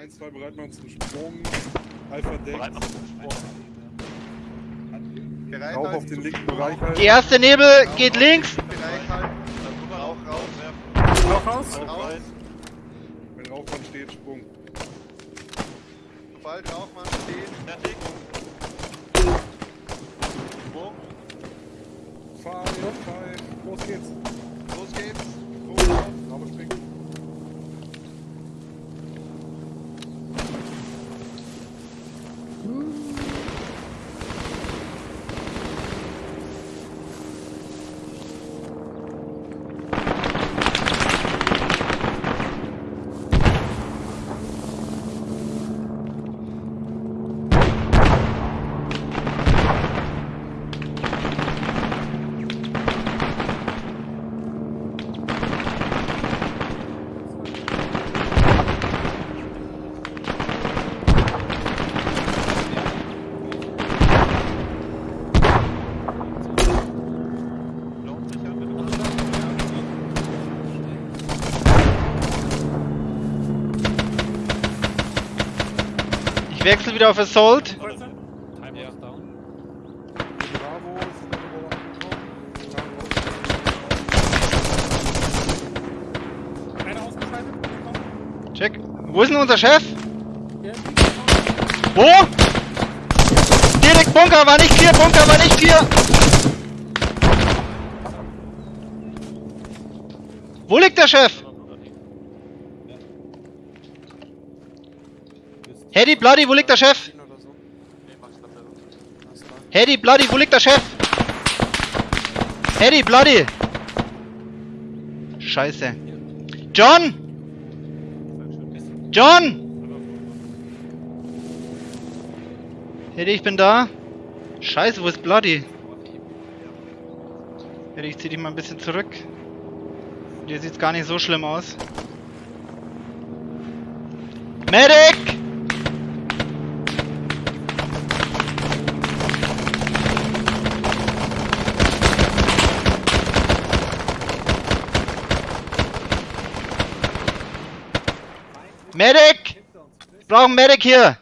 1, 2, bereit machen zum Sprung. Alpha Deck. Bereit Rauch auf den linken. Bereich halten. Die erste Nebel geht links. Rauch raus. Rauch raus. Rauch raus. Wenn Rauchmann steht, Sprung. Sobald Rauchmann steht, Fertig. Sprung. Five, five. Los geht's. los geht's. Hum. Ich wechsle wieder auf Assault. Check. Wo ist denn unser Chef? Hier. Wo? Direkt Bunker war nicht clear, Bunker war nicht clear. Wo liegt der Chef? Hedy Bloody, wo liegt der Chef? Hedy Bloody, wo liegt der Chef? Hedy Bloody. Scheiße. John! John! Hedy, ich bin da. Scheiße, wo ist Bloody? Hedy, ich zieh dich mal ein bisschen zurück. Hier sieht's gar nicht so schlimm aus. Medic! Medic! Ich brauche einen Medic hier!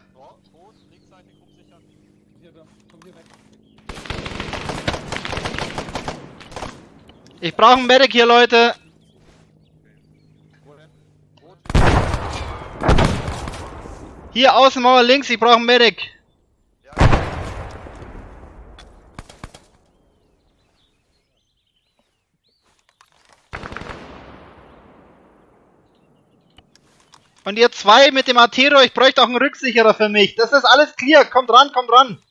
Ich brauche einen Medic hier, Leute! Hier, Außenmauer links, ich brauche einen Medic! Und ihr zwei mit dem Artero, ich bräuchte auch einen Rücksicherer für mich. Das ist alles clear. Kommt ran, kommt ran.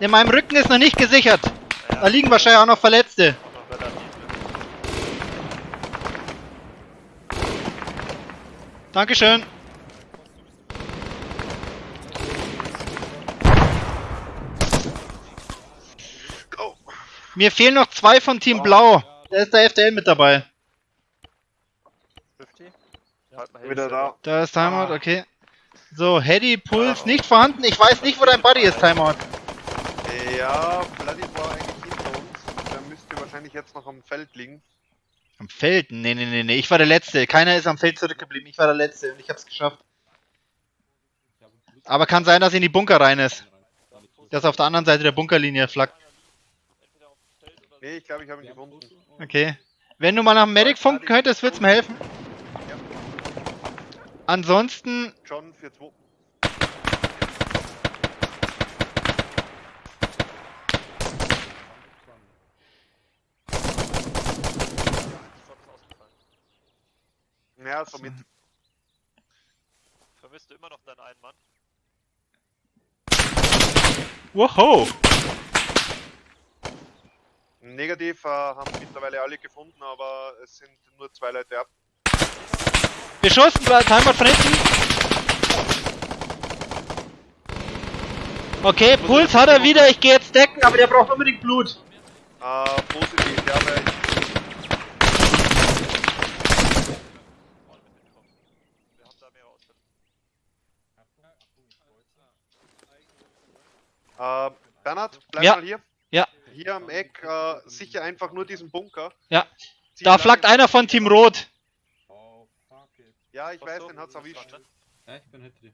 In meinem Rücken ist noch nicht gesichert. Da liegen wahrscheinlich auch noch Verletzte. Dankeschön. Mir fehlen noch zwei von Team Blau. Da ist der FDL mit dabei. 50. Halt mal Wieder da. Da ist Timeout, okay. So, Heady, Puls nicht vorhanden. Ich weiß nicht, wo dein Buddy ist, Timeout. Ja, Bloody war eigentlich hinter uns. Der müsste wahrscheinlich jetzt noch am Feld liegen. Am Feld? Nee, nee, nee, nee. Ich war der Letzte. Keiner ist am Feld zurückgeblieben. Ich war der Letzte und ich hab's geschafft. Aber kann sein, dass er in die Bunker rein ist. Dass er auf der anderen Seite der Bunkerlinie flackt. Nee, ich glaube, ich habe ihn gefunden. Okay. Wenn du mal nach dem Medic funken könntest, wird's mir helfen. Ja. Ansonsten, John für 2. Schon ist ausgefallen. Ja, somit. Vermisst du immer noch deinen einen Mann? wow. Negativ äh, haben mittlerweile alle gefunden, aber es sind nur zwei Leute ab. Beschossen, Timeout von hinten. Okay, Puls hat er wieder. Ich gehe jetzt decken, aber der braucht unbedingt Blut. Äh, positiv, ja, weil Wir haben da mehrere Ausfälle. Äh, Bernhard, bleib Ja. mal hier. Ja. Hier am Eck, äh, sicher einfach nur diesen Bunker. Ja. Zieh Da flackt einer von Team Rot. Ja, ich Ach weiß, so, den hat's erwischt. Ja, ich bin hinter dir.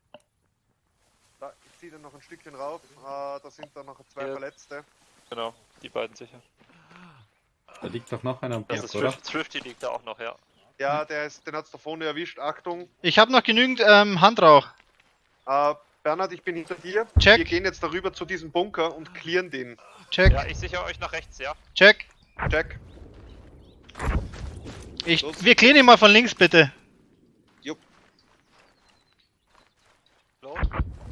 Da, ich ziehe dann noch ein Stückchen rauf. Äh, da sind dann noch zwei Ja. Verletzte. Genau, die beiden sicher. Da liegt doch noch einer am Das Berg, ist oder? Swifty liegt da auch noch, ja. Ja, der ist, den hat's da vorne erwischt. Achtung. Ich habe noch genügend ähm, Handrauch. Äh, Bernhard, ich bin hinter dir. Check. Wir gehen jetzt darüber zu diesem Bunker und clearen den. Check, Ja, ich sichere euch nach rechts, ja. check. Check. Ich, Los. wir klären ihn mal von links, bitte.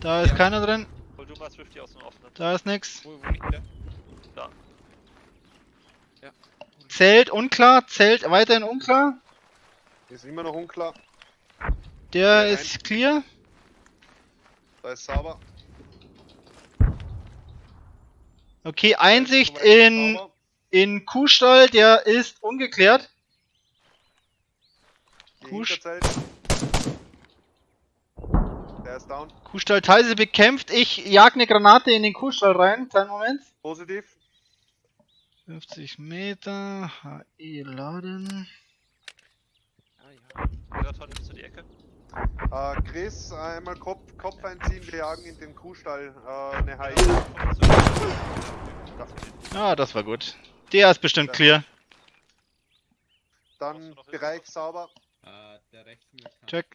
Da ist keiner drin. hol du mal Swifty aus dem offenen. Da ist nix. Wo, wo liegt der? Da. Zelt unklar. Zelt weiterhin unklar. Ist immer noch unklar. Der Ja, ist clear. Da ist sauber. Okay, Einsicht in, in Kuhstall, der ist ungeklärt. Die Der ist down. Kuhstall Teise bekämpft. Ich jag eine Granate in den Kuhstall rein. Kleinen Moment. Positiv. 50 Meter. HE laden. Miraton, nimmst du die Ecke? Äh, Chris, einmal Kopf, Kopf einziehen. Wir jagen in den Kuhstall äh, eine zu. Ah, das war gut. Der ist bestimmt clear. Dann Bereich sauber. Äh, der rechts Check.